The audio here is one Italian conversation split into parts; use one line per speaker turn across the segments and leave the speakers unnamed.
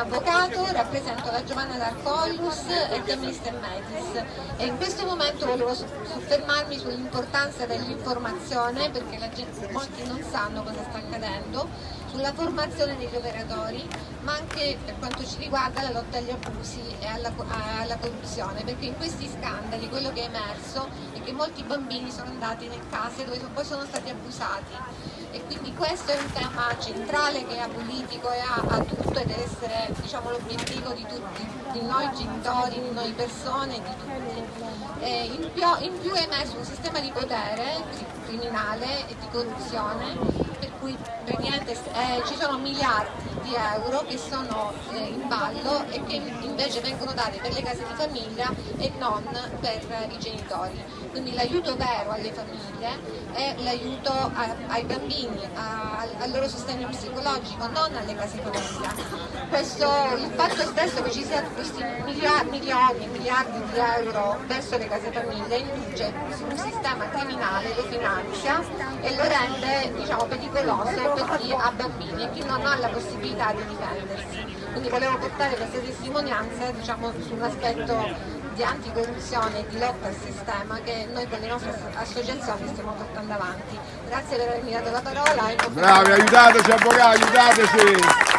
avvocato, rappresento la Giovanna d'Arcolius e Chemist Metis. E in questo momento volevo soffermarmi sull'importanza dell'informazione perché gente, molti non sanno cosa sta accadendo, sulla formazione degli operatori ma anche per quanto ci riguarda la lotta agli abusi e alla, alla corruzione. Perché in questi scandali quello che è emerso è che molti bambini sono andati nelle case dove poi sono stati abusati. E quindi questo è un tema centrale che è apolitico e ha, ha tutto e deve essere diciamo, l'obiettivo di tutti, di noi genitori, di noi persone, di tutti. In più, in, più, è emerso un sistema di potere criminale e di corruzione per cui eh, ci sono miliardi di euro che sono eh, in ballo e che invece vengono dati per le case di famiglia e non per i genitori. Quindi l'aiuto vero alle famiglie è l'aiuto ai bambini, a, al loro sostegno psicologico, non alle case famiglia. Questo, il fatto stesso che ci siano questi miliardi, milioni, miliardi di euro verso le case famiglie induce un sistema criminale, lo finanzia e lo rende diciamo, pericoloso per chi ha bambini e chi non ha la possibilità di difendersi. Quindi volevo portare questa testimonianza diciamo, su un aspetto di anticorruzione e di lotta al sistema che noi con le nostre associazioni stiamo portando avanti. Grazie per avermi dato la parola.
Bravi, aiutateci avvocati, aiutateci!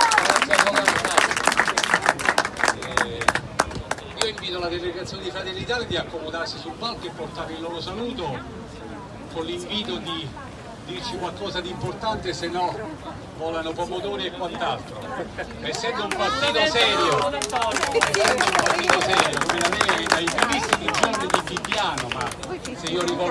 Eh, io invito la delegazione di Fratelli d'Italia di accomodarsi sul palco e portare il loro saluto con l'invito di dirci qualcosa di importante, se no volano pomodori e quant'altro. Essendo un partito serio, essendo un partito serio, come la Lega dai primissimi giorni di Bibbiano, ma se io ricordo